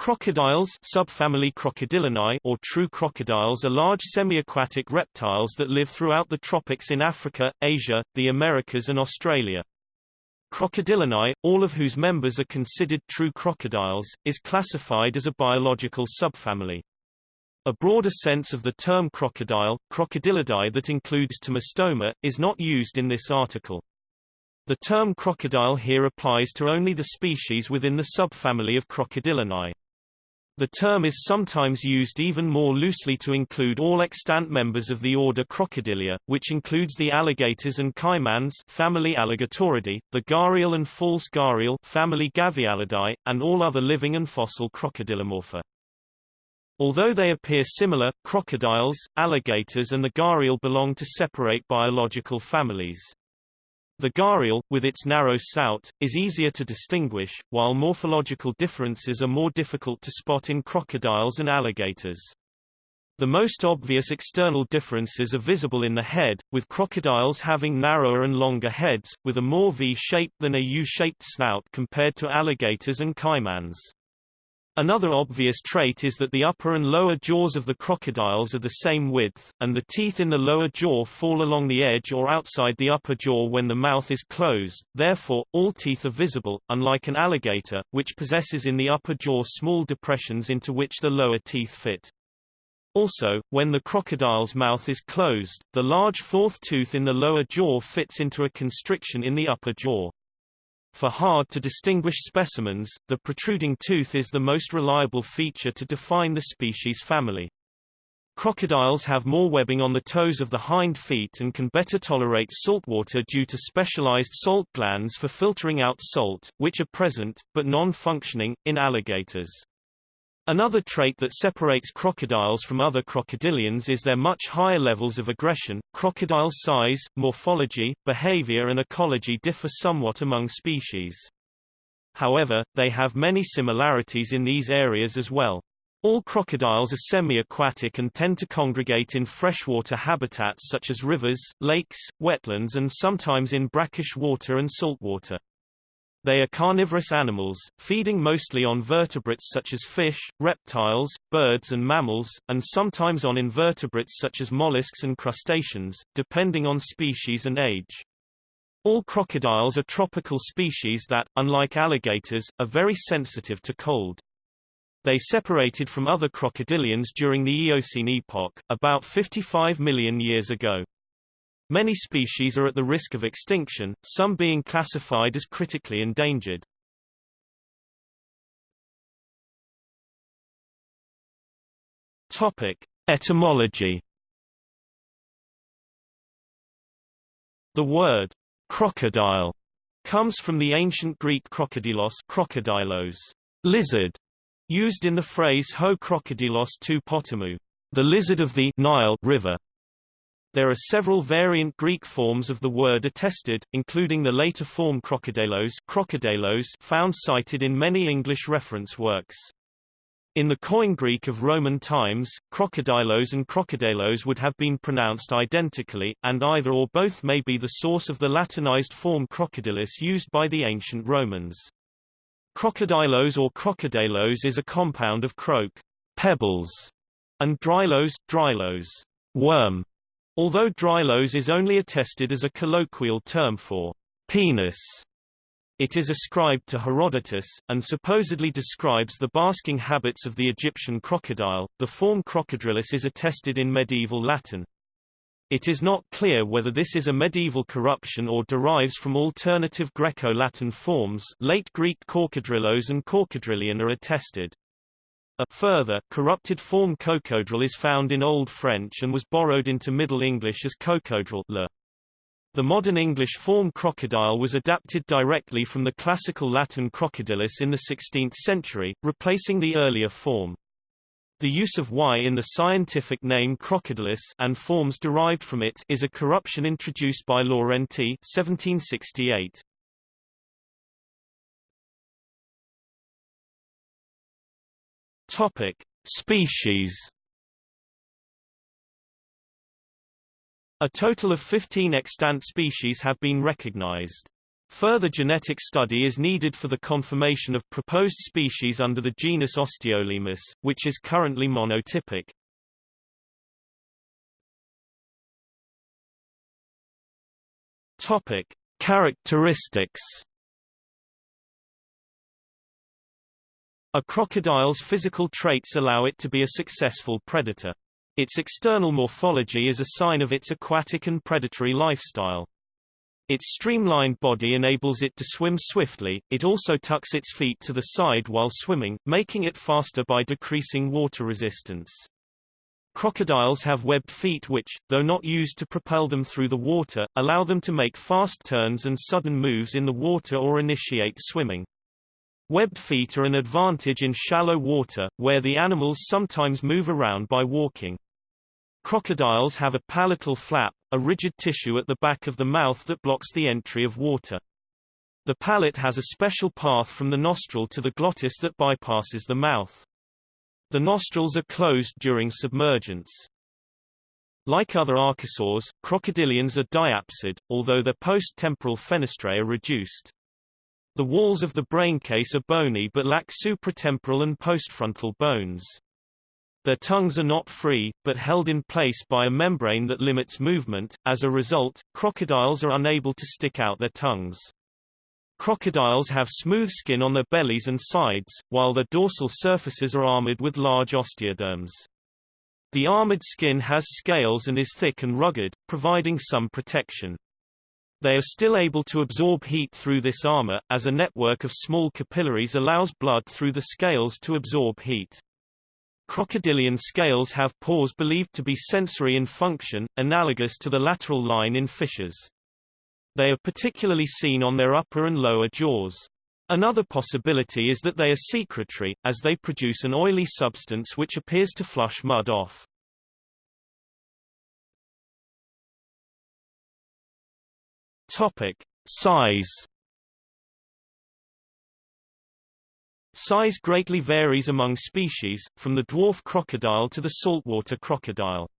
Crocodiles subfamily Crocodylinae or true crocodiles are large semi-aquatic reptiles that live throughout the tropics in Africa, Asia, the Americas and Australia. Crocodylinae, all of whose members are considered true crocodiles, is classified as a biological subfamily. A broader sense of the term crocodile, Crocodilidae that includes Tomistoma, is not used in this article. The term crocodile here applies to only the species within the subfamily of Crocodylinae. The term is sometimes used even more loosely to include all extant members of the order Crocodilia, which includes the alligators and caimans family Alligatoridae, the gharial and false gharial family Gavialidae, and all other living and fossil crocodilomorpha. Although they appear similar, crocodiles, alligators and the gharial belong to separate biological families. The gharial, with its narrow snout, is easier to distinguish, while morphological differences are more difficult to spot in crocodiles and alligators. The most obvious external differences are visible in the head, with crocodiles having narrower and longer heads, with a more V-shaped than a U-shaped snout compared to alligators and caimans. Another obvious trait is that the upper and lower jaws of the crocodiles are the same width, and the teeth in the lower jaw fall along the edge or outside the upper jaw when the mouth is closed, therefore, all teeth are visible, unlike an alligator, which possesses in the upper jaw small depressions into which the lower teeth fit. Also, when the crocodile's mouth is closed, the large fourth tooth in the lower jaw fits into a constriction in the upper jaw. For hard-to-distinguish specimens, the protruding tooth is the most reliable feature to define the species family. Crocodiles have more webbing on the toes of the hind feet and can better tolerate saltwater due to specialized salt glands for filtering out salt, which are present, but non-functioning, in alligators. Another trait that separates crocodiles from other crocodilians is their much higher levels of aggression. Crocodile size, morphology, behavior and ecology differ somewhat among species. However, they have many similarities in these areas as well. All crocodiles are semi-aquatic and tend to congregate in freshwater habitats such as rivers, lakes, wetlands and sometimes in brackish water and saltwater. They are carnivorous animals, feeding mostly on vertebrates such as fish, reptiles, birds and mammals, and sometimes on invertebrates such as mollusks and crustaceans, depending on species and age. All crocodiles are tropical species that, unlike alligators, are very sensitive to cold. They separated from other crocodilians during the Eocene epoch, about 55 million years ago. Many species are at the risk of extinction, some being classified as critically endangered. Topic: Etymology. The word crocodile comes from the ancient Greek crocodilos, crocodilos, lizard, used in the phrase ho crocodilos tou potamou, the lizard of the Nile river. There are several variant Greek forms of the word attested, including the later form crocodilos, crocodilos found cited in many English reference works. In the Koine Greek of Roman times, crocodilos and crocodilos would have been pronounced identically, and either or both may be the source of the Latinized form crocodilus used by the ancient Romans. Crocodilos or crocodilos is a compound of croak, pebbles, and drylos, drylos, worm. Although drylos is only attested as a colloquial term for penis, it is ascribed to Herodotus, and supposedly describes the basking habits of the Egyptian crocodile. The form crocodrilus is attested in medieval Latin. It is not clear whether this is a medieval corruption or derives from alternative Greco-Latin forms late Greek corcodrillos and corcodrillion are attested. A further, corrupted form cocodril is found in Old French and was borrowed into Middle English as cocodril le. The modern English form crocodile was adapted directly from the classical Latin crocodilus in the 16th century, replacing the earlier form. The use of y in the scientific name crocodilus and forms derived from it is a corruption introduced by Laurenti 1768. Topic: Species. A total of 15 extant species have been recognized. Further genetic study is needed for the confirmation of proposed species under the genus Osteolaemus, which is currently monotypic. Topic: Characteristics. A crocodile's physical traits allow it to be a successful predator. Its external morphology is a sign of its aquatic and predatory lifestyle. Its streamlined body enables it to swim swiftly, it also tucks its feet to the side while swimming, making it faster by decreasing water resistance. Crocodiles have webbed feet which, though not used to propel them through the water, allow them to make fast turns and sudden moves in the water or initiate swimming. Webbed feet are an advantage in shallow water, where the animals sometimes move around by walking. Crocodiles have a palatal flap, a rigid tissue at the back of the mouth that blocks the entry of water. The palate has a special path from the nostril to the glottis that bypasses the mouth. The nostrils are closed during submergence. Like other archosaurs, crocodilians are diapsid, although their post-temporal fenestrae are reduced. The walls of the braincase are bony but lack supratemporal and postfrontal bones. Their tongues are not free, but held in place by a membrane that limits movement. As a result, crocodiles are unable to stick out their tongues. Crocodiles have smooth skin on their bellies and sides, while their dorsal surfaces are armored with large osteoderms. The armored skin has scales and is thick and rugged, providing some protection. They are still able to absorb heat through this armor, as a network of small capillaries allows blood through the scales to absorb heat. Crocodilian scales have pores believed to be sensory in function, analogous to the lateral line in fishes. They are particularly seen on their upper and lower jaws. Another possibility is that they are secretory, as they produce an oily substance which appears to flush mud off. Topic: Size. Size greatly varies among species, from the dwarf crocodile to the saltwater crocodile.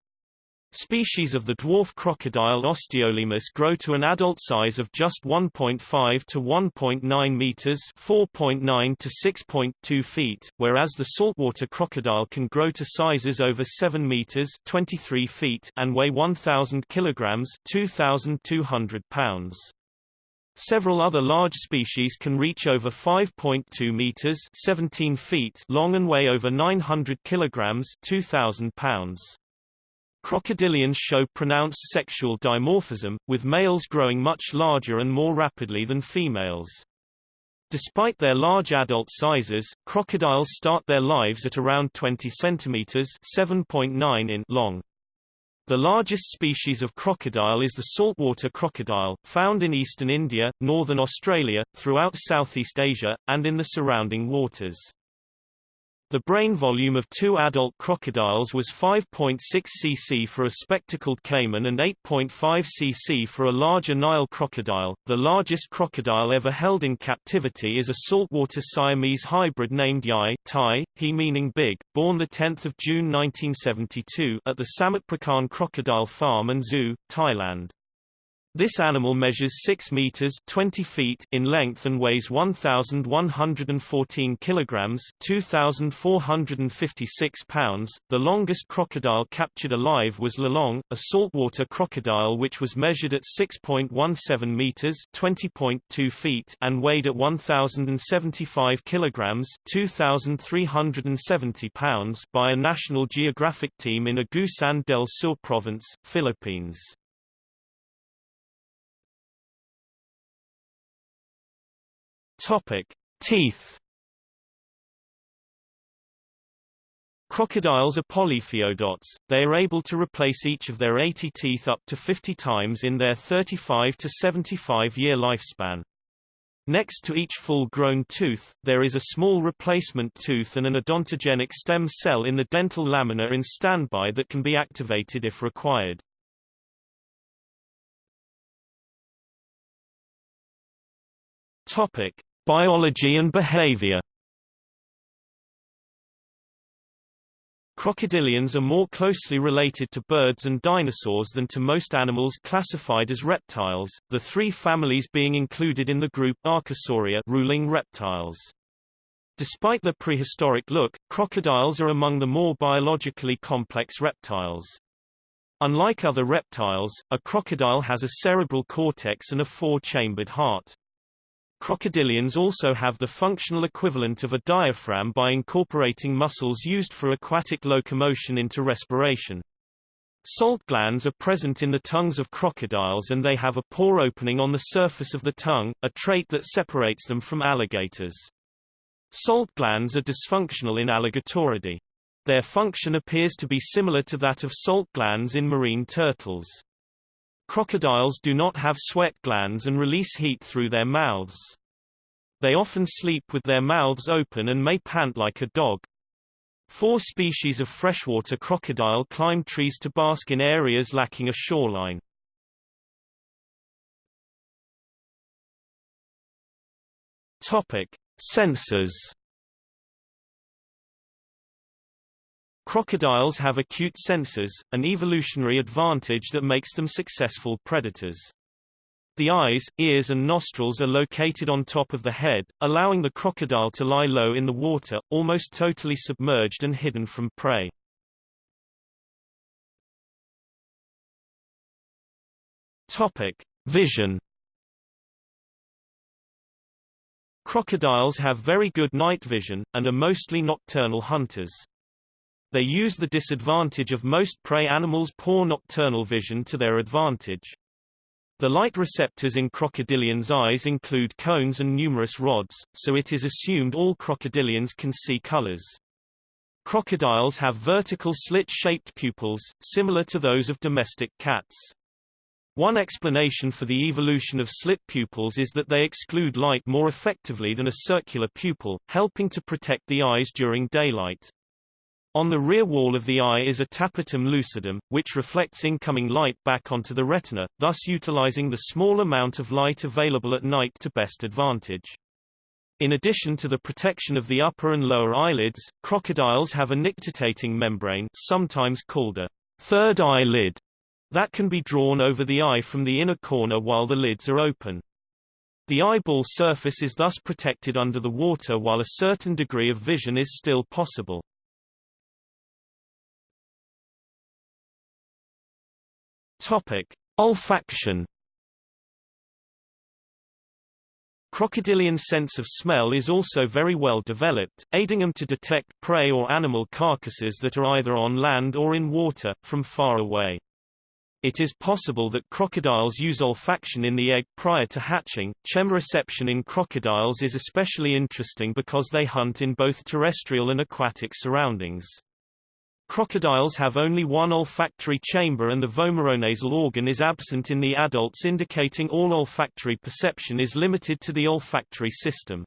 Species of the dwarf crocodile Osteolaemus grow to an adult size of just 1.5 to 1.9 meters, 4.9 to 6.2 feet, whereas the saltwater crocodile can grow to sizes over 7 meters, 23 feet, and weigh 1000 kilograms, 2200 pounds. Several other large species can reach over 5.2 meters, 17 feet long and weigh over 900 kilograms, 2000 pounds. Crocodilians show pronounced sexual dimorphism, with males growing much larger and more rapidly than females. Despite their large adult sizes, crocodiles start their lives at around 20 centimeters (7.9 in) long. The largest species of crocodile is the saltwater crocodile, found in eastern India, northern Australia, throughout Southeast Asia, and in the surrounding waters. The brain volume of two adult crocodiles was 5.6 cc for a spectacled caiman and 8.5 cc for a larger Nile crocodile. The largest crocodile ever held in captivity is a saltwater Siamese hybrid named Yai Thai, he meaning big, born 10 June 1972 at the Samut Prakan Crocodile Farm and Zoo, Thailand. This animal measures 6 meters 20 feet in length and weighs 1114 kilograms 2456 pounds. The longest crocodile captured alive was Lolong, a saltwater crocodile which was measured at 6.17 meters 20.2 feet and weighed at 1075 kilograms 2370 pounds by a National Geographic team in Agusan del Sur province, Philippines. Topic: Teeth. Crocodiles are polyphyodonts, they are able to replace each of their 80 teeth up to 50 times in their 35 to 75 year lifespan. Next to each full-grown tooth, there is a small replacement tooth and an odontogenic stem cell in the dental lamina in standby that can be activated if required. Topic: Biology and behavior Crocodilians are more closely related to birds and dinosaurs than to most animals classified as reptiles, the three families being included in the group Archosauria ruling reptiles. Despite their prehistoric look, crocodiles are among the more biologically complex reptiles. Unlike other reptiles, a crocodile has a cerebral cortex and a four-chambered heart. Crocodilians also have the functional equivalent of a diaphragm by incorporating muscles used for aquatic locomotion into respiration. Salt glands are present in the tongues of crocodiles and they have a pore opening on the surface of the tongue, a trait that separates them from alligators. Salt glands are dysfunctional in Alligatoridae. Their function appears to be similar to that of salt glands in marine turtles. Crocodiles do not have sweat glands and release heat through their mouths. They often sleep with their mouths open and may pant like a dog. Four species of freshwater crocodile climb trees to bask in areas lacking a shoreline. Topic: Senses Crocodiles have acute senses, an evolutionary advantage that makes them successful predators. The eyes, ears and nostrils are located on top of the head, allowing the crocodile to lie low in the water, almost totally submerged and hidden from prey. Topic: Vision Crocodiles have very good night vision, and are mostly nocturnal hunters. They use the disadvantage of most prey animals' poor nocturnal vision to their advantage. The light receptors in crocodilians' eyes include cones and numerous rods, so it is assumed all crocodilians can see colors. Crocodiles have vertical slit-shaped pupils, similar to those of domestic cats. One explanation for the evolution of slit pupils is that they exclude light more effectively than a circular pupil, helping to protect the eyes during daylight. On the rear wall of the eye is a tapetum lucidum, which reflects incoming light back onto the retina, thus utilizing the small amount of light available at night to best advantage. In addition to the protection of the upper and lower eyelids, crocodiles have a nictitating membrane sometimes called a third eyelid that can be drawn over the eye from the inner corner while the lids are open. The eyeball surface is thus protected under the water while a certain degree of vision is still possible. Topic: Olfaction. Crocodilian sense of smell is also very well developed, aiding them to detect prey or animal carcasses that are either on land or in water, from far away. It is possible that crocodiles use olfaction in the egg prior to hatching. Chemoreception in crocodiles is especially interesting because they hunt in both terrestrial and aquatic surroundings. Crocodiles have only one olfactory chamber and the vomeronasal organ is absent in the adults indicating all olfactory perception is limited to the olfactory system.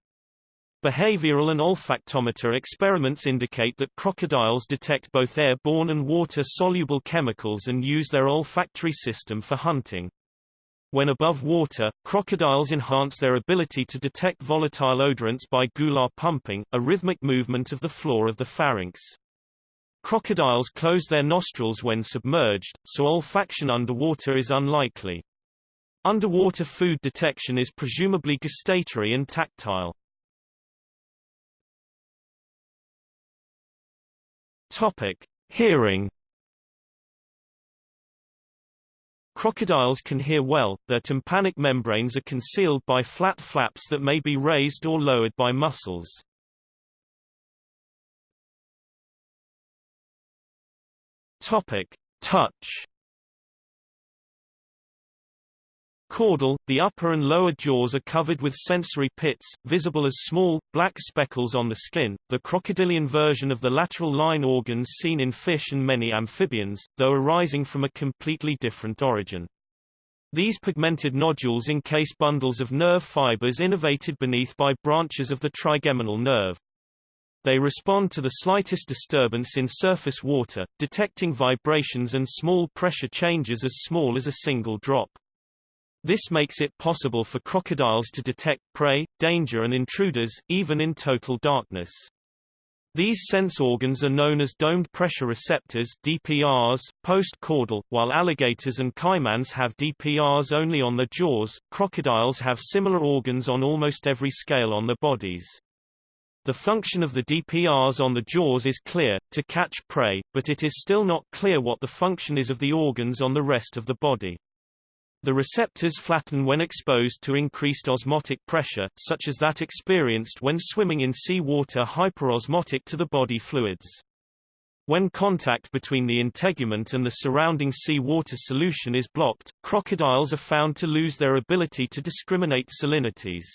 Behavioral and olfactometer experiments indicate that crocodiles detect both airborne and water-soluble chemicals and use their olfactory system for hunting. When above water, crocodiles enhance their ability to detect volatile odorants by gular pumping, a rhythmic movement of the floor of the pharynx. Crocodiles close their nostrils when submerged, so olfaction underwater is unlikely. Underwater food detection is presumably gustatory and tactile. Topic: Hearing Crocodiles can hear well, their tympanic membranes are concealed by flat flaps that may be raised or lowered by muscles. Topic: Touch. Caudal, the upper and lower jaws are covered with sensory pits, visible as small, black speckles on the skin, the crocodilian version of the lateral line organs seen in fish and many amphibians, though arising from a completely different origin. These pigmented nodules encase bundles of nerve fibers innervated beneath by branches of the trigeminal nerve. They respond to the slightest disturbance in surface water, detecting vibrations and small pressure changes as small as a single drop. This makes it possible for crocodiles to detect prey, danger and intruders, even in total darkness. These sense organs are known as domed pressure receptors DPRs, post-caudal, while alligators and caimans have DPRs only on their jaws. Crocodiles have similar organs on almost every scale on their bodies. The function of the DPRs on the jaws is clear, to catch prey, but it is still not clear what the function is of the organs on the rest of the body. The receptors flatten when exposed to increased osmotic pressure, such as that experienced when swimming in sea water hyperosmotic to the body fluids. When contact between the integument and the surrounding sea water solution is blocked, crocodiles are found to lose their ability to discriminate salinities.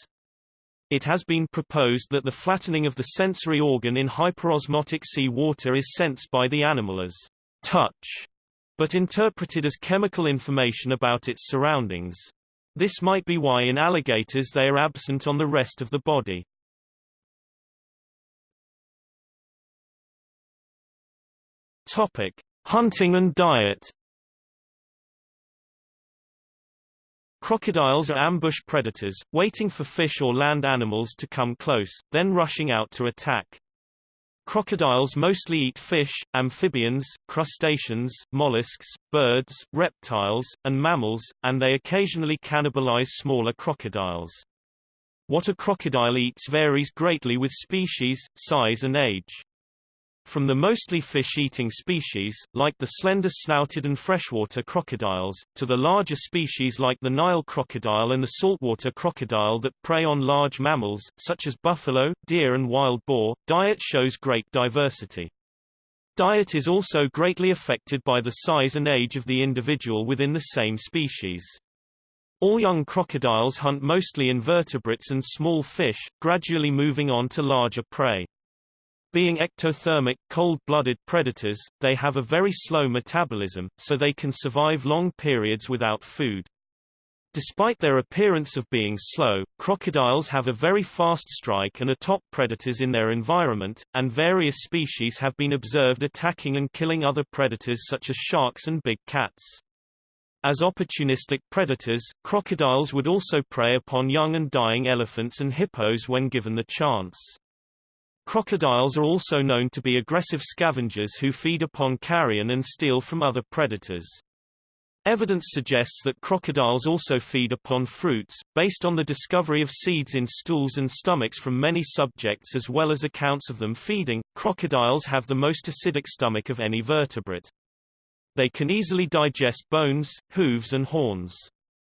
It has been proposed that the flattening of the sensory organ in hyperosmotic sea water is sensed by the animal as touch but interpreted as chemical information about its surroundings. This might be why in alligators they are absent on the rest of the body. Topic: Hunting and diet. Crocodiles are ambush predators, waiting for fish or land animals to come close, then rushing out to attack. Crocodiles mostly eat fish, amphibians, crustaceans, mollusks, birds, reptiles, and mammals, and they occasionally cannibalize smaller crocodiles. What a crocodile eats varies greatly with species, size and age. From the mostly fish-eating species, like the slender-snouted and freshwater crocodiles, to the larger species like the Nile crocodile and the saltwater crocodile that prey on large mammals, such as buffalo, deer and wild boar, diet shows great diversity. Diet is also greatly affected by the size and age of the individual within the same species. All young crocodiles hunt mostly invertebrates and small fish, gradually moving on to larger prey. Being ectothermic, cold-blooded predators, they have a very slow metabolism, so they can survive long periods without food. Despite their appearance of being slow, crocodiles have a very fast strike and are top predators in their environment, and various species have been observed attacking and killing other predators such as sharks and big cats. As opportunistic predators, crocodiles would also prey upon young and dying elephants and hippos when given the chance. Crocodiles are also known to be aggressive scavengers who feed upon carrion and steal from other predators. Evidence suggests that crocodiles also feed upon fruits, based on the discovery of seeds in stools and stomachs from many subjects as well as accounts of them feeding. Crocodiles have the most acidic stomach of any vertebrate. They can easily digest bones, hooves and horns.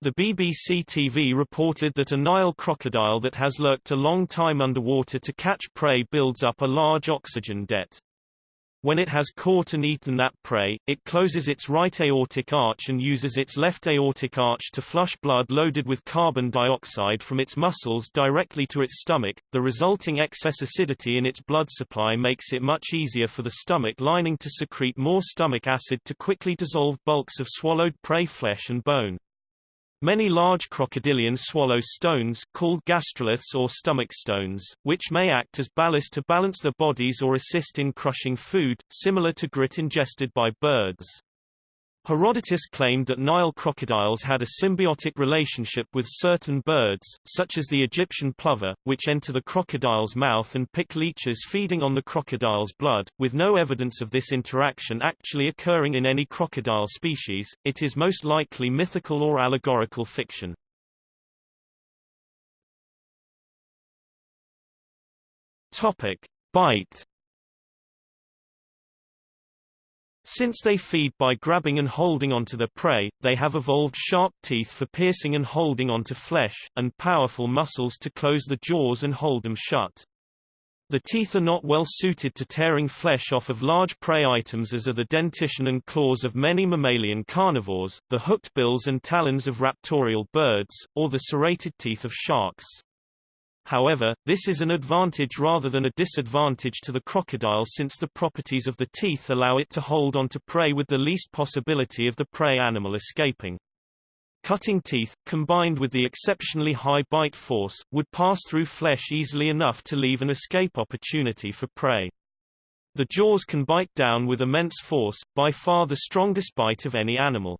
The BBC TV reported that a Nile crocodile that has lurked a long time underwater to catch prey builds up a large oxygen debt. When it has caught and eaten that prey, it closes its right aortic arch and uses its left aortic arch to flush blood loaded with carbon dioxide from its muscles directly to its stomach. The resulting excess acidity in its blood supply makes it much easier for the stomach lining to secrete more stomach acid to quickly dissolve bulks of swallowed prey flesh and bone. Many large crocodilians swallow stones called gastroliths or stomach stones, which may act as ballast to balance their bodies or assist in crushing food, similar to grit ingested by birds. Herodotus claimed that Nile crocodiles had a symbiotic relationship with certain birds, such as the Egyptian plover, which enter the crocodile's mouth and pick leeches feeding on the crocodile's blood. With no evidence of this interaction actually occurring in any crocodile species, it is most likely mythical or allegorical fiction. Topic: Bite Since they feed by grabbing and holding onto their prey, they have evolved sharp teeth for piercing and holding onto flesh, and powerful muscles to close the jaws and hold them shut. The teeth are not well suited to tearing flesh off of large prey items as are the dentition and claws of many mammalian carnivores, the hooked bills and talons of raptorial birds, or the serrated teeth of sharks. However, this is an advantage rather than a disadvantage to the crocodile since the properties of the teeth allow it to hold onto prey with the least possibility of the prey animal escaping. Cutting teeth, combined with the exceptionally high bite force, would pass through flesh easily enough to leave an escape opportunity for prey. The jaws can bite down with immense force, by far the strongest bite of any animal.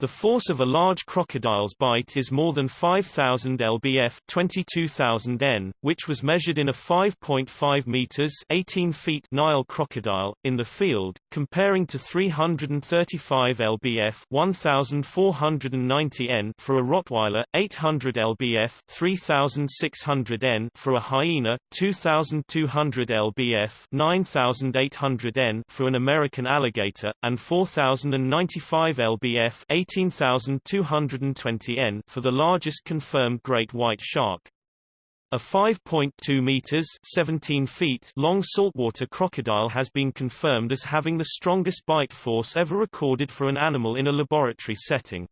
The force of a large crocodile's bite is more than 5,000 lbf 22,000 n, which was measured in a 5.5 meters 18 feet Nile crocodile, in the field, comparing to 335 lbf 1,490 n for a Rottweiler, 800 lbf 3,600 n for a hyena, 2,200 lbf 9,800 n for an American alligator, and 4,095 lbf 18,220 n for the largest confirmed great white shark. A 5.2 meters 17 feet long saltwater crocodile has been confirmed as having the strongest bite force ever recorded for an animal in a laboratory setting.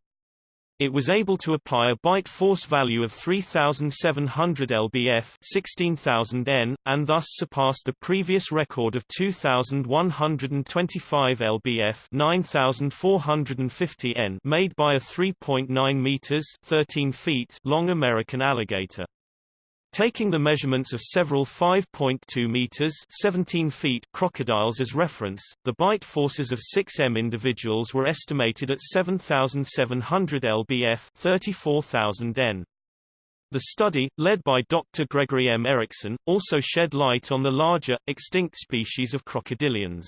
It was able to apply a bite force value of 3,700 lbf 16,000 n, and thus surpassed the previous record of 2,125 lbf 9,450 n made by a 3.9 meters 13 feet long American alligator. Taking the measurements of several 5.2 meters 17 feet crocodiles as reference, the bite forces of 6M individuals were estimated at 7,700 lbf 34,000 n. The study, led by Dr. Gregory M. Erickson, also shed light on the larger, extinct species of crocodilians.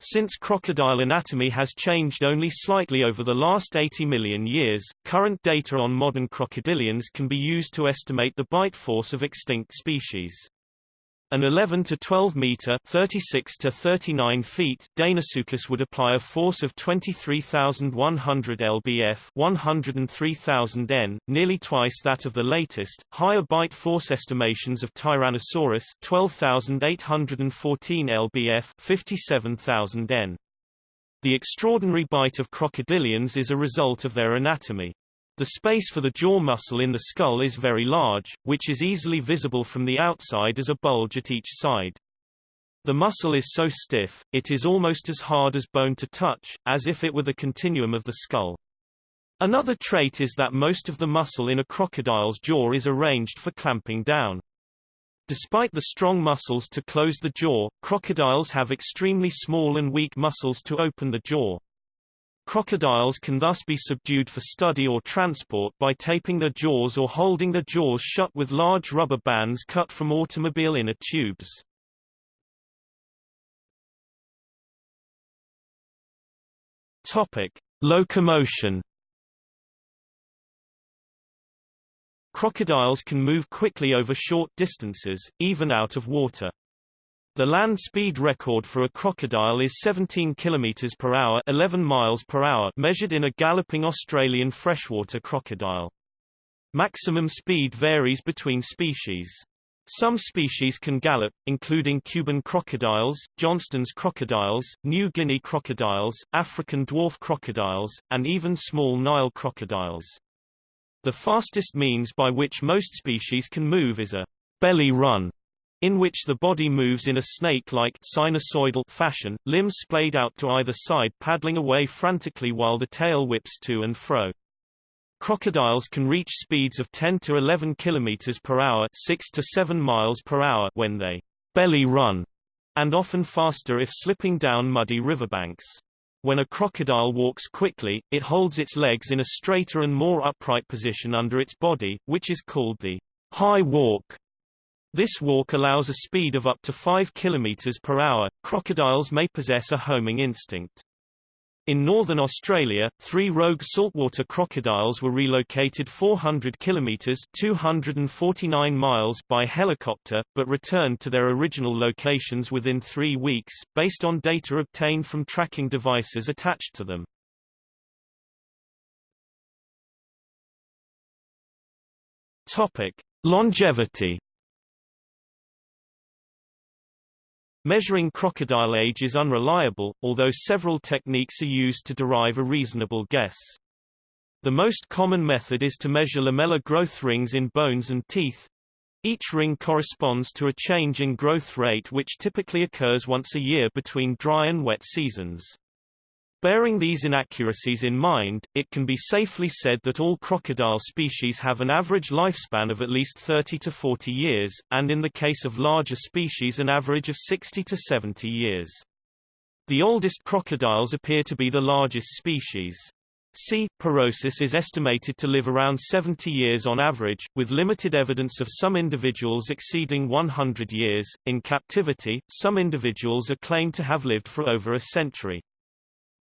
Since crocodile anatomy has changed only slightly over the last 80 million years, current data on modern crocodilians can be used to estimate the bite force of extinct species. An 11 to 12 meter 36 to 39 feet Deinosuchus would apply a force of 23,100 lbf 103,000 n, nearly twice that of the latest. Higher bite force estimations of Tyrannosaurus 12,814 lbf 57,000 n. The extraordinary bite of crocodilians is a result of their anatomy. The space for the jaw muscle in the skull is very large, which is easily visible from the outside as a bulge at each side. The muscle is so stiff, it is almost as hard as bone to touch, as if it were the continuum of the skull. Another trait is that most of the muscle in a crocodile's jaw is arranged for clamping down. Despite the strong muscles to close the jaw, crocodiles have extremely small and weak muscles to open the jaw. Crocodiles can thus be subdued for study or transport by taping their jaws or holding their jaws shut with large rubber bands cut from automobile inner tubes. Topic: Locomotion. Crocodiles can move quickly over short distances, even out of water. The land speed record for a crocodile is 17 km per hour, 11 miles per hour, measured in a galloping Australian freshwater crocodile. Maximum speed varies between species. Some species can gallop, including Cuban crocodiles, Johnstone's crocodiles, New Guinea crocodiles, African dwarf crocodiles, and even small Nile crocodiles. The fastest means by which most species can move is a belly run, in which the body moves in a snake-like sinusoidal fashion, limbs splayed out to either side paddling away frantically while the tail whips to and fro. Crocodiles can reach speeds of 10 to 11 km per hour 6 to 7 miles per hour when they belly run, and often faster if slipping down muddy riverbanks. When a crocodile walks quickly, it holds its legs in a straighter and more upright position under its body, which is called the high walk. This walk allows a speed of up to 5 km per hour. Crocodiles may possess a homing instinct. In northern Australia, three rogue saltwater crocodiles were relocated 400 kilometers 249 miles by helicopter, but returned to their original locations within three weeks, based on data obtained from tracking devices attached to them. Topic. Longevity Measuring crocodile age is unreliable, although several techniques are used to derive a reasonable guess. The most common method is to measure lamellar growth rings in bones and teeth. Each ring corresponds to a change in growth rate which typically occurs once a year between dry and wet seasons. Bearing these inaccuracies in mind, it can be safely said that all crocodile species have an average lifespan of at least 30 to 40 years, and in the case of larger species an average of 60 to 70 years. The oldest crocodiles appear to be the largest species. C. Porosus is estimated to live around 70 years on average, with limited evidence of some individuals exceeding 100 years. In captivity, some individuals are claimed to have lived for over a century.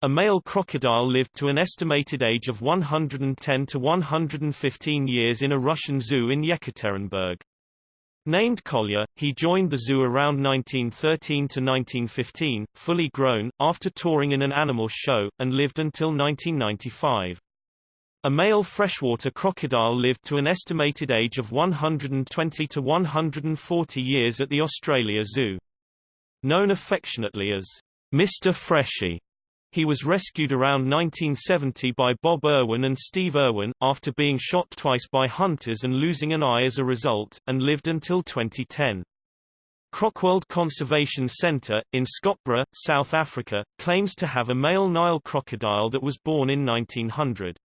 A male crocodile lived to an estimated age of 110 to 115 years in a Russian zoo in Yekaterinburg. Named Kolya, he joined the zoo around 1913 to 1915, fully grown, after touring in an animal show, and lived until 1995. A male freshwater crocodile lived to an estimated age of 120 to 140 years at the Australia Zoo. Known affectionately as Mr. Freshie, he was rescued around 1970 by Bob Irwin and Steve Irwin, after being shot twice by hunters and losing an eye as a result, and lived until 2010. Crocworld Conservation Centre, in Scottburgh, South Africa, claims to have a male Nile crocodile that was born in 1900.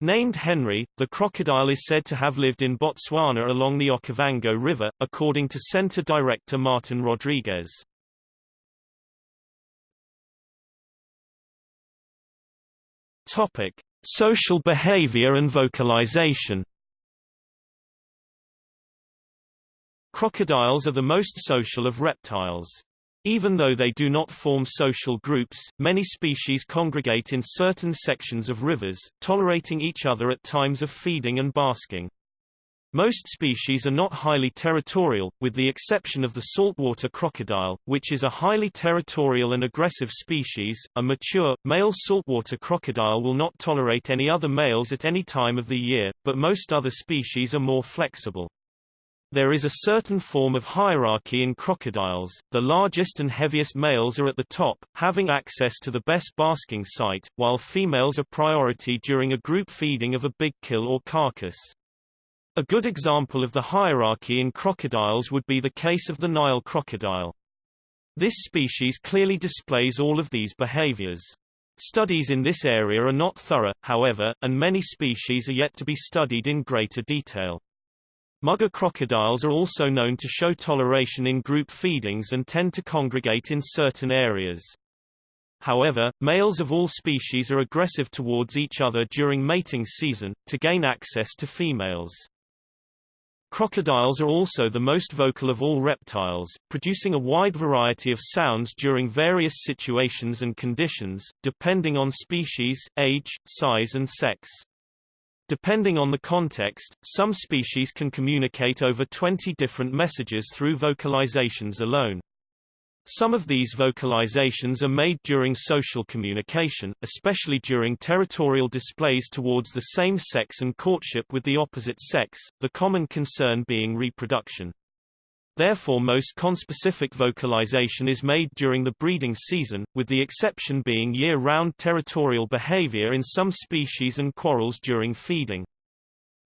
Named Henry, the crocodile is said to have lived in Botswana along the Okavango River, according to Centre Director Martin Rodrigues. Topic: Social behavior and vocalization. Crocodiles are the most social of reptiles. Even though they do not form social groups, many species congregate in certain sections of rivers, tolerating each other at times of feeding and basking. Most species are not highly territorial, with the exception of the saltwater crocodile, which is a highly territorial and aggressive species. A mature, male saltwater crocodile will not tolerate any other males at any time of the year, but most other species are more flexible. There is a certain form of hierarchy in crocodiles, the largest and heaviest males are at the top, having access to the best basking site, while females are priority during a group feeding of a big kill or carcass. A good example of the hierarchy in crocodiles would be the case of the Nile crocodile. This species clearly displays all of these behaviors. Studies in this area are not thorough, however, and many species are yet to be studied in greater detail. Mugger crocodiles are also known to show toleration in group feedings and tend to congregate in certain areas. However, males of all species are aggressive towards each other during mating season, to gain access to females. Crocodiles are also the most vocal of all reptiles, producing a wide variety of sounds during various situations and conditions, depending on species, age, size and sex. Depending on the context, some species can communicate over 20 different messages through vocalizations alone. Some of these vocalizations are made during social communication, especially during territorial displays towards the same sex and courtship with the opposite sex, the common concern being reproduction. Therefore most conspecific vocalization is made during the breeding season, with the exception being year-round territorial behavior in some species and quarrels during feeding.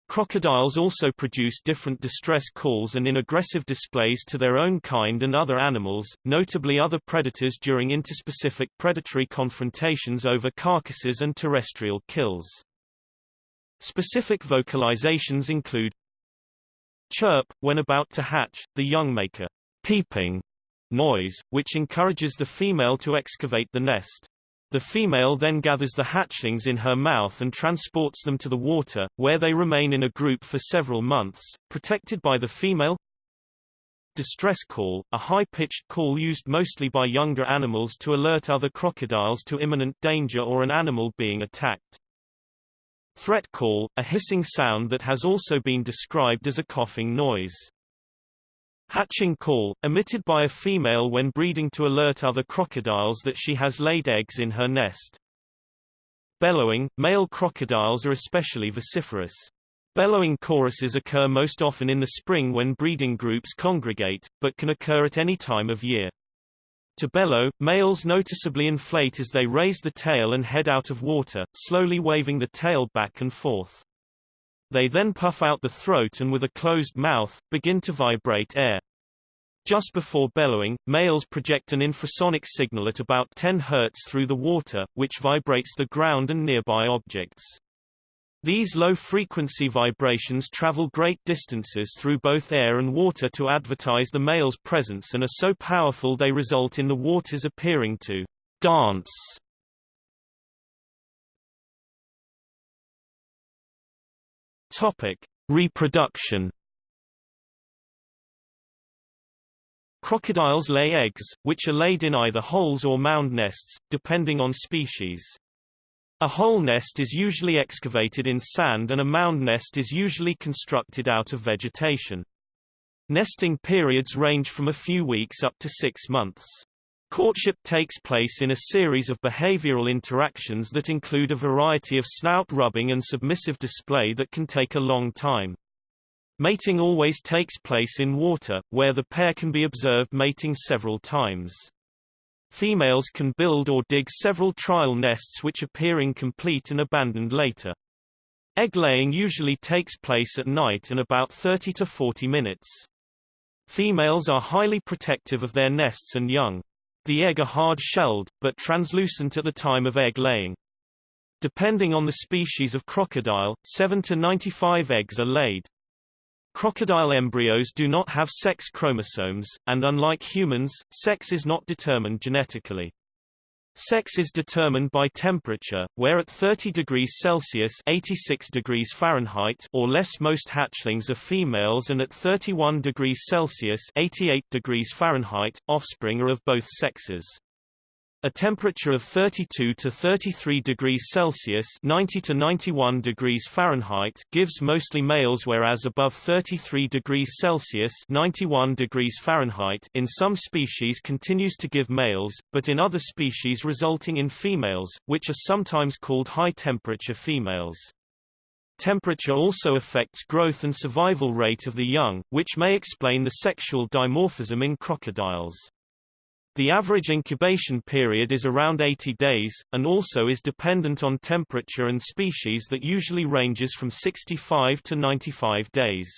Crocodiles also produce different distress calls and in aggressive displays to their own kind and other animals, notably other predators during interspecific predatory confrontations over carcasses and terrestrial kills. Specific vocalizations include chirp, when about to hatch, the young make a peeping noise, which encourages the female to excavate the nest. The female then gathers the hatchlings in her mouth and transports them to the water, where they remain in a group for several months, protected by the female. Distress call, a high-pitched call used mostly by younger animals to alert other crocodiles to imminent danger or an animal being attacked. Threat call, a hissing sound that has also been described as a coughing noise. Hatching call, emitted by a female when breeding to alert other crocodiles that she has laid eggs in her nest. Bellowing, male crocodiles are especially vociferous. Bellowing choruses occur most often in the spring when breeding groups congregate, but can occur at any time of year. To bellow, males noticeably inflate as they raise the tail and head out of water, slowly waving the tail back and forth. They then puff out the throat and with a closed mouth, begin to vibrate air. Just before bellowing, males project an infrasonic signal at about 10 Hz through the water, which vibrates the ground and nearby objects. These low-frequency vibrations travel great distances through both air and water to advertise the male's presence and are so powerful they result in the waters appearing to dance Topic: Reproduction. Crocodiles lay eggs, which are laid in either holes or mound nests, depending on species. A hole nest is usually excavated in sand and a mound nest is usually constructed out of vegetation. Nesting periods range from a few weeks up to six months. Courtship takes place in a series of behavioral interactions that include a variety of snout rubbing and submissive display that can take a long time. Mating always takes place in water, where the pair can be observed mating several times. Females can build or dig several trial nests which appear incomplete and abandoned later. Egg laying usually takes place at night and about 30 to 40 minutes. Females are highly protective of their nests and young. The egg are hard-shelled, but translucent at the time of egg laying. Depending on the species of crocodile, 7 to 95 eggs are laid. Crocodile embryos do not have sex chromosomes, and unlike humans, sex is not determined genetically. Sex is determined by temperature, where at 30 degrees Celsius 86 degrees Fahrenheit or less most hatchlings are females and at 31 degrees Celsius 88 degrees Fahrenheit, offspring are of both sexes. A temperature of 32 to 33 degrees Celsius 90 to 91 degrees Fahrenheit gives mostly males whereas above 33 degrees Celsius 91 degrees Fahrenheit in some species continues to give males, but in other species resulting in females, which are sometimes called high-temperature females. Temperature also affects growth and survival rate of the young, which may explain the sexual dimorphism in crocodiles. The average incubation period is around 80 days, and also is dependent on temperature and species that usually ranges from 65 to 95 days.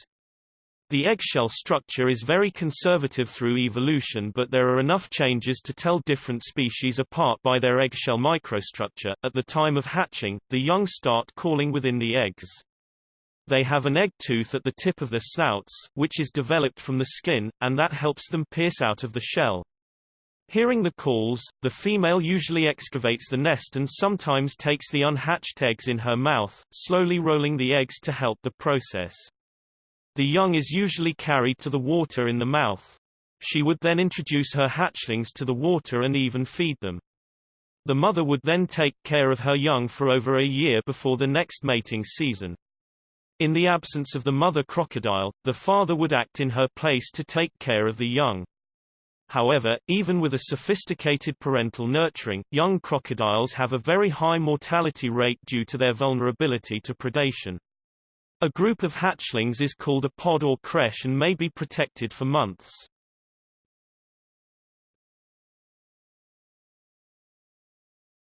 The eggshell structure is very conservative through evolution but there are enough changes to tell different species apart by their eggshell microstructure. At the time of hatching, the young start calling within the eggs. They have an egg tooth at the tip of their snouts, which is developed from the skin, and that helps them pierce out of the shell. Hearing the calls, the female usually excavates the nest and sometimes takes the unhatched eggs in her mouth, slowly rolling the eggs to help the process. The young is usually carried to the water in the mouth. She would then introduce her hatchlings to the water and even feed them. The mother would then take care of her young for over a year before the next mating season. In the absence of the mother crocodile, the father would act in her place to take care of the young. However, even with a sophisticated parental nurturing, young crocodiles have a very high mortality rate due to their vulnerability to predation. A group of hatchlings is called a pod or creche and may be protected for months.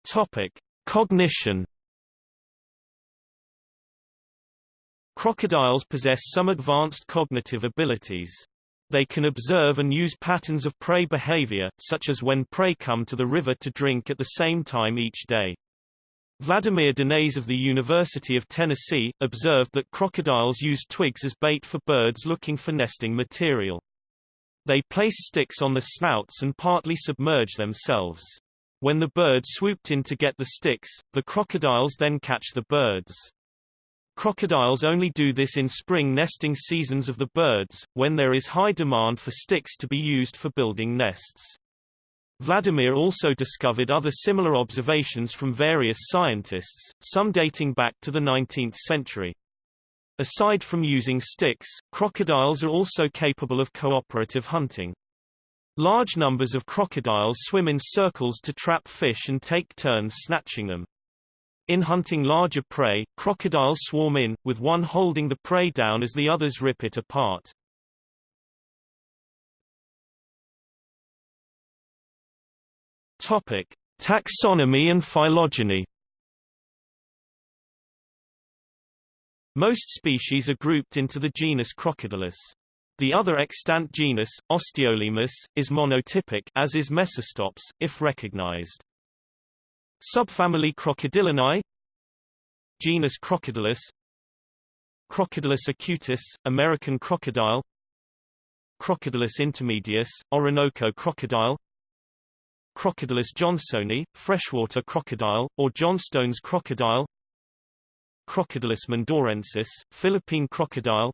Topic: Cognition. Crocodiles possess some advanced cognitive abilities. They can observe and use patterns of prey behavior, such as when prey come to the river to drink at the same time each day. Vladimir Dinets of the University of Tennessee, observed that crocodiles use twigs as bait for birds looking for nesting material. They place sticks on the snouts and partly submerge themselves. When the bird swooped in to get the sticks, the crocodiles then catch the birds. Crocodiles only do this in spring nesting seasons of the birds, when there is high demand for sticks to be used for building nests. Vladimir also discovered other similar observations from various scientists, some dating back to the 19th century. Aside from using sticks, crocodiles are also capable of cooperative hunting. Large numbers of crocodiles swim in circles to trap fish and take turns snatching them. In hunting larger prey, crocodiles swarm in, with one holding the prey down as the others rip it apart. Topic: Taxonomy and phylogeny. Most species are grouped into the genus Crocodylus. The other extant genus, Osteolaemus, is monotypic as is Mecistops, if recognized. Subfamily Crocodylinae Genus Crocodylus Crocodylus acutus, American crocodile. Crocodylus intermedius, Orinoco crocodile. Crocodylus johnsoni, freshwater crocodile, or Johnstone's crocodile. Crocodylus mindorensis, Philippine crocodile.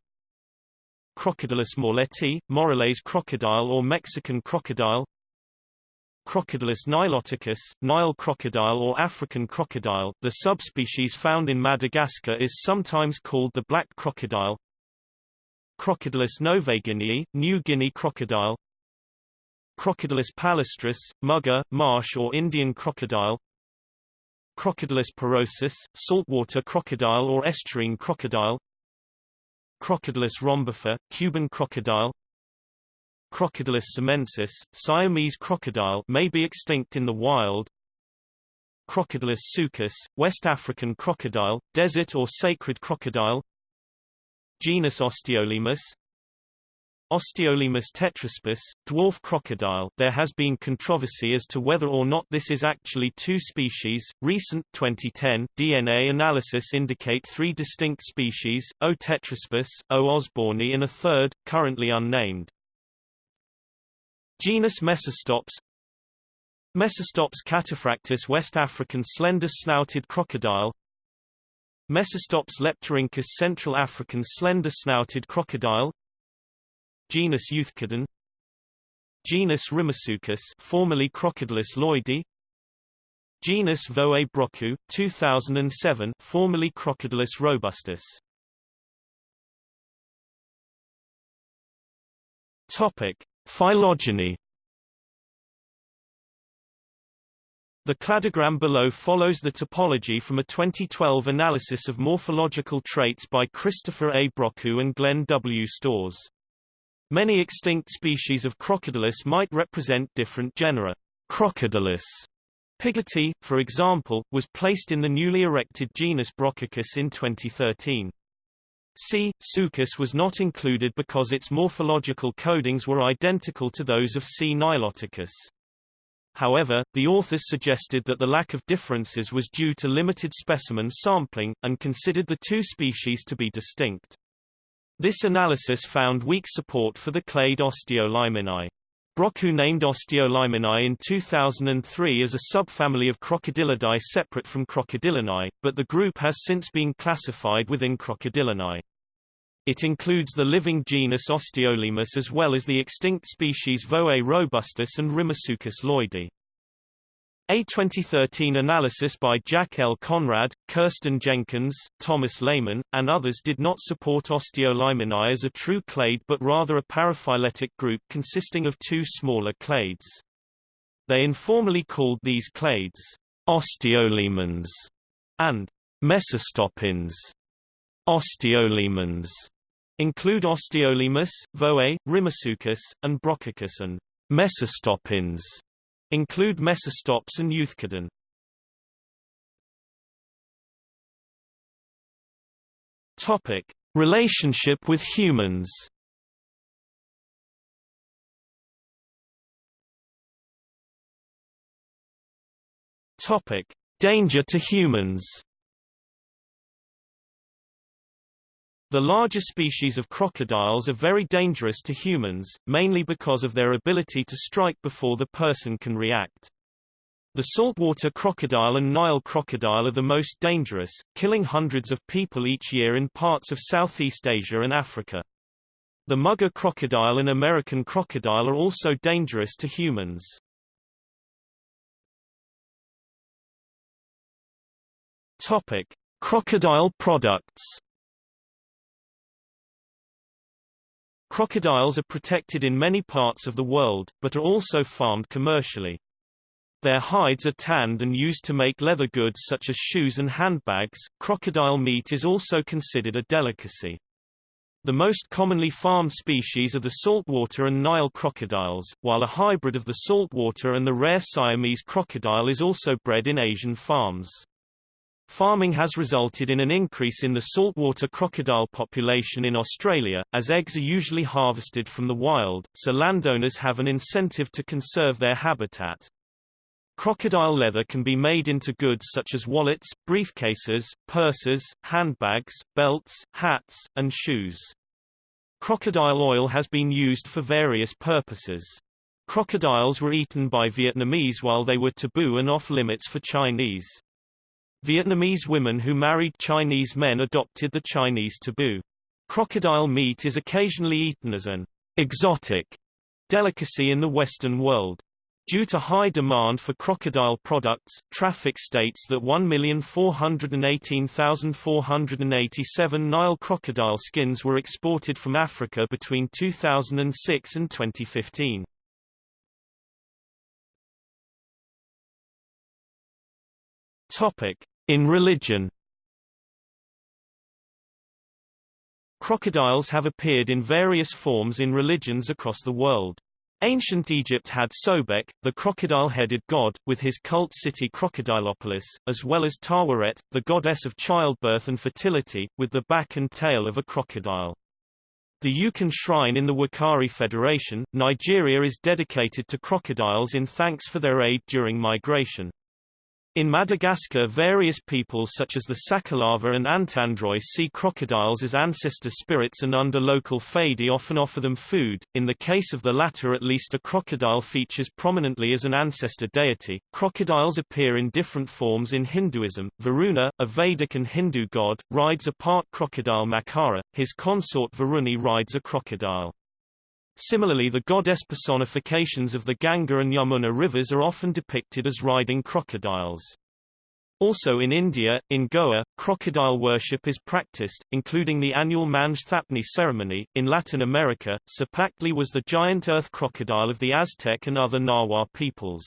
Crocodylus morleti, Morelet's crocodile or Mexican crocodile Crocodylus niloticus, Nile crocodile or African crocodile. The subspecies found in Madagascar is sometimes called the black crocodile. Crocodylus novaeguineae, New Guinea crocodile. Crocodylus palustris, mugger, marsh or Indian crocodile. Crocodylus porosus, saltwater crocodile or estuarine crocodile. Crocodylus rhombifer, Cuban crocodile. Crocodylus siamensis, Siamese crocodile may be extinct in the wild. Crocodylus suchus, West African crocodile, desert or sacred crocodile. Genus Osteolaemus, Osteolaemus tetraspis, dwarf crocodile. There has been controversy as to whether or not this is actually two species. Recent 2010 DNA analysis indicate three distinct species: O. tetraspis, O. osborni, and a third, currently unnamed. Genus Mecistops. Mecistops cataphractus West African slender-snouted crocodile. Mecistops leptorhynchus Central African slender-snouted crocodile. Genus Euthecodon Genus Rimasuchus formerly Crocodylus lloydii Genus Voay Brochu 2007 formerly Crocodylus robustus. Topic Phylogeny The cladogram below follows the topology from a 2012 analysis of morphological traits by Christopher A. Brochu and Glenn W. Storrs. Many extinct species of Crocodylus might represent different genera. Crocodylus Pigotti, for example, was placed in the newly erected genus Brochuchus in 2013. C. suchus was not included because its morphological codings were identical to those of C. niloticus. However, the authors suggested that the lack of differences was due to limited specimen sampling, and considered the two species to be distinct. This analysis found weak support for the clade Osteolaeminae. Brochu named Osteolaeminae in 2003 as a subfamily of Crocodylidae separate from Crocodylinae, but the group has since been classified within Crocodylinae. It includes the living genus Osteolaemus as well as the extinct species Voay robustus and Rimasuchus lloydii. A 2013 analysis by Jack L. Conrad, Kirsten Jenkins, Thomas Lehman, and others did not support Osteolaeminae as a true clade but rather a paraphyletic group consisting of two smaller clades. They informally called these clades osteolaemins and mecistopins. Osteolaemins include Osteolaemus, Voay, Rimasuchus, and Brochuchus and mecistopins Include mecistops and euthecodon. Topic: Relationship with humans. Topic: Danger to humans. The larger species of crocodiles are very dangerous to humans, mainly because of their ability to strike before the person can react. The saltwater crocodile and Nile crocodile are the most dangerous, killing hundreds of people each year in parts of Southeast Asia and Africa. The mugger crocodile and American crocodile are also dangerous to humans. Topic: Crocodile products Crocodiles are protected in many parts of the world, but are also farmed commercially. Their hides are tanned and used to make leather goods such as shoes and handbags. Crocodile meat is also considered a delicacy. The most commonly farmed species are the saltwater and Nile crocodiles, while a hybrid of the saltwater and the rare Siamese crocodile is also bred in Asian farms. Farming has resulted in an increase in the saltwater crocodile population in Australia, as eggs are usually harvested from the wild, so landowners have an incentive to conserve their habitat. Crocodile leather can be made into goods such as wallets, briefcases, purses, handbags, belts, hats, and shoes. Crocodile oil has been used for various purposes. Crocodiles were eaten by Vietnamese while they were taboo and off-limits for Chinese. Vietnamese women who married Chinese men adopted the Chinese taboo. Crocodile meat is occasionally eaten as an exotic delicacy in the Western world. Due to high demand for crocodile products, traffic states that 1,418,487 Nile crocodile skins were exported from Africa between 2006 and 2015. Topic: In religion. Crocodiles have appeared in various forms in religions across the world. Ancient Egypt had Sobek, the crocodile-headed god, with his cult city Crocodilopolis, as well as Taweret, the goddess of childbirth and fertility, with the back and tail of a crocodile. The Ukan Shrine in the Wukari Federation, Nigeria is dedicated to crocodiles in thanks for their aid during migration. In Madagascar various peoples such as the Sakalava and Antandroy see crocodiles as ancestor spirits and under local Fady often offer them food. In the case of the latter at least a crocodile features prominently as an ancestor deity. Crocodiles appear in different forms in Hinduism. Varuna, a Vedic and Hindu god, rides a part crocodile Makara, his consort Varuni rides a crocodile. Similarly the goddess personifications of the Ganga and Yamuna rivers are often depicted as riding crocodiles. Also in India, in Goa, crocodile worship is practiced, including the annual Manj Thapni ceremony. In Latin America, Cipactli was the giant earth crocodile of the Aztec and other Nahua peoples.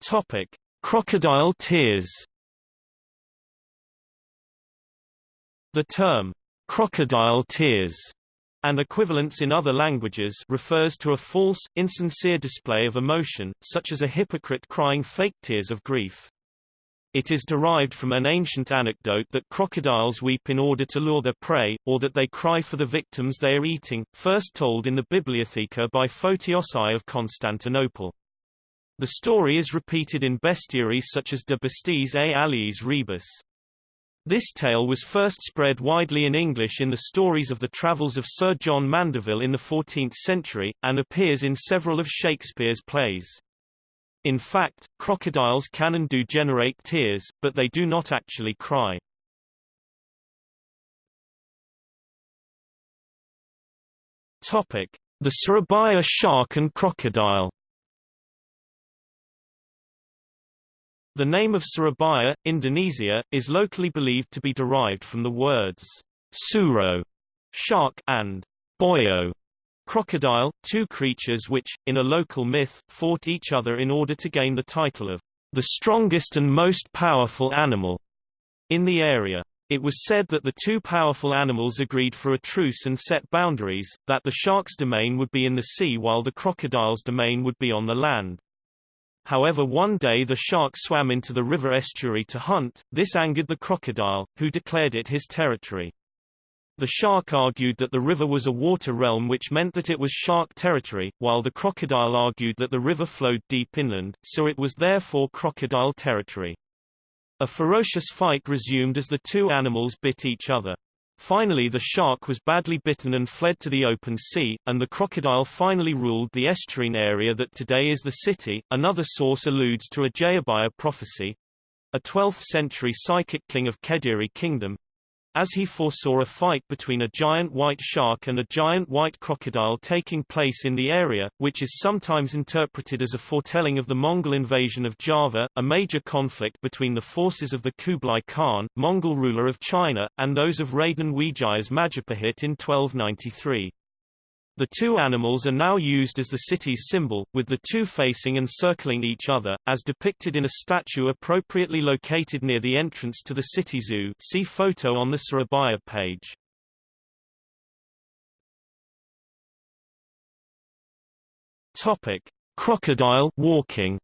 Topic: Crocodile tears. The term, crocodile tears, and equivalents in other languages refers to a false, insincere display of emotion, such as a hypocrite crying fake tears of grief. It is derived from an ancient anecdote that crocodiles weep in order to lure their prey, or that they cry for the victims they are eating, first told in the Bibliotheca by Photios I of Constantinople. The story is repeated in bestiaries such as De Bestiis et Aliis Rebus. This tale was first spread widely in English in the stories of the travels of Sir John Mandeville in the 14th century, and appears in several of Shakespeare's plays. In fact, crocodiles can and do generate tears, but they do not actually cry. Topic: The Surabaya shark and crocodile. The name of Surabaya, Indonesia, is locally believed to be derived from the words suro, shark, and boyo, crocodile, two creatures which, in a local myth, fought each other in order to gain the title of the strongest and most powerful animal in the area. It was said that the two powerful animals agreed for a truce and set boundaries, that the shark's domain would be in the sea while the crocodile's domain would be on the land. However one day the shark swam into the river estuary to hunt, this angered the crocodile, who declared it his territory. The shark argued that the river was a water realm which meant that it was shark territory, while the crocodile argued that the river flowed deep inland, so it was therefore crocodile territory. A ferocious fight resumed as the two animals bit each other. Finally the shark was badly bitten and fled to the open sea, and the crocodile finally ruled the estuarine area that today is the city. Another source alludes to a Jayabaya prophecy, a 12th-century psychic king of Kediri kingdom, as he foresaw a fight between a giant white shark and a giant white crocodile taking place in the area, which is sometimes interpreted as a foretelling of the Mongol invasion of Java, a major conflict between the forces of the Kublai Khan, Mongol ruler of China, and those of Raden Wijayas Majapahit in 1293. The two animals are now used as the city's symbol, with the two facing and circling each other, as depicted in a statue appropriately located near the entrance to the city zoo see photo on the Surabaya page. Topic. Crocodile walking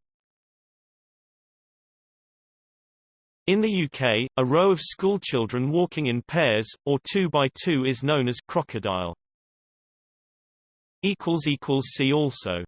In the UK, a row of schoolchildren walking in pairs, or two by two is known as crocodile. See also